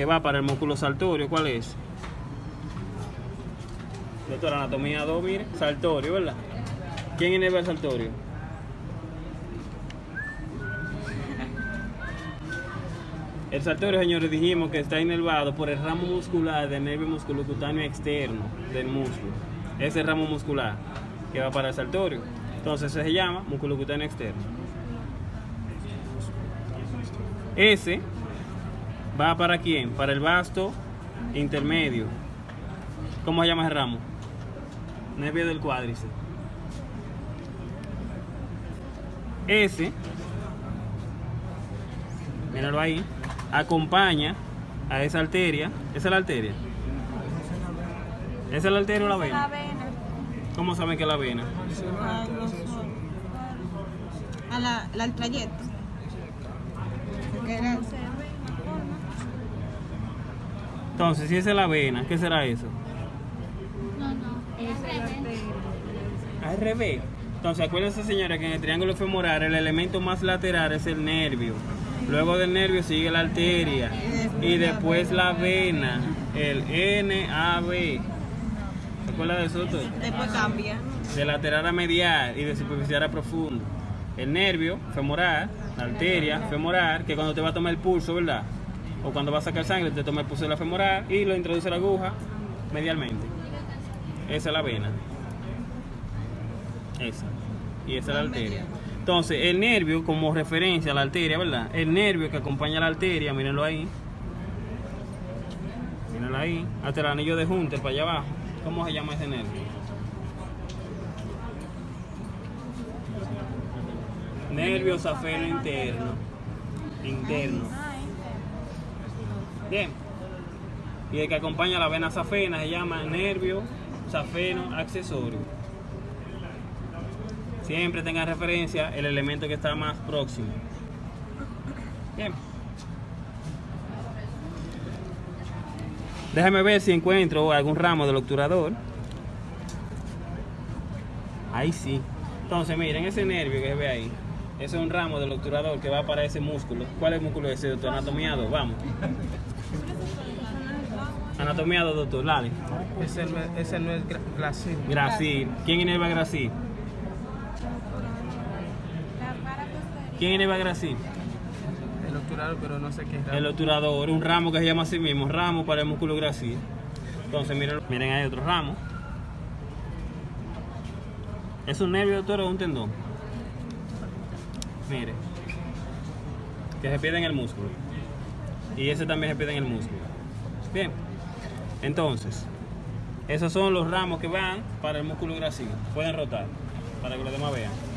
que va para el músculo saltorio. ¿Cuál es? Doctor, anatomía 2, mire, saltorio, ¿verdad? ¿Quién inerva el saltorio? El saltorio, señores, dijimos que está inervado por el ramo muscular del nervio musculocutáneo externo del músculo. Ese ramo muscular que va para el saltorio. Entonces se llama musculocutáneo externo. Ese va para quién? Para el vasto intermedio. ¿Cómo se llama ese ramo? Nervio del cuádriceps. Ese, míralo ahí, acompaña a esa arteria. ¿Esa es la arteria? ¿Esa es la arteria o la La vena? vena. ¿Cómo saben que es la vena? A, los- a la, la- el trayecto. Porque era- Entonces, si esa es la vena, ¿qué será eso? No, no, es revés. Al revés. Entonces, acuérdense, señora, que en el triángulo femoral el elemento más lateral es el nervio. Luego del nervio sigue la arteria y después la vena, el NAV. ¿Se acuerda de eso? Después cambia. De lateral a medial y de superficial a profundo. El nervio femoral, la arteria femoral, que cuando te va a tomar el pulso, ¿verdad? O cuando va a sacar sangre, te toma el pulso de la femoral y lo introduce la aguja medialmente. Esa es la vena. Esa. Y esa es la arteria. Entonces, el nervio, como referencia a la arteria, ¿verdad? El nervio que acompaña a la arteria, mírenlo ahí. Mírenlo ahí. Hasta el anillo de junte para allá abajo. ¿Cómo se llama ese nervio? Nervio safeno interno. Interno. Bien. Y el que acompaña la vena safena se llama nervio safeno accesorio. Siempre tengan referencia el elemento que está más próximo. Bien. Déjame ver si encuentro algún ramo del obturador. Ahí sí. Entonces, miren, ese nervio que se ve ahí. Ese es un ramo del obturador que va para ese músculo. ¿Cuál es el músculo ese, doctor? Anatomía 2, vamos. Anatomía 2, doctor, dale. Ese no es, ese no es gra- Gracil. Gracil. ¿Quién inerva Gracil? ¿Quién inerva Gracil? El obturador, pero no sé qué es. El obturador, un ramo que se llama así mismo, ramo para el músculo Gracil. Entonces, miren, miren ahí otro ramo. ¿Es un nervio, doctor, o un tendón? Mire. Que se pierde en el músculo. Y ese también se pierde en el músculo. Bien. Entonces, esos son los ramos que van para el músculo gracil. Pueden rotar para que los demás vean.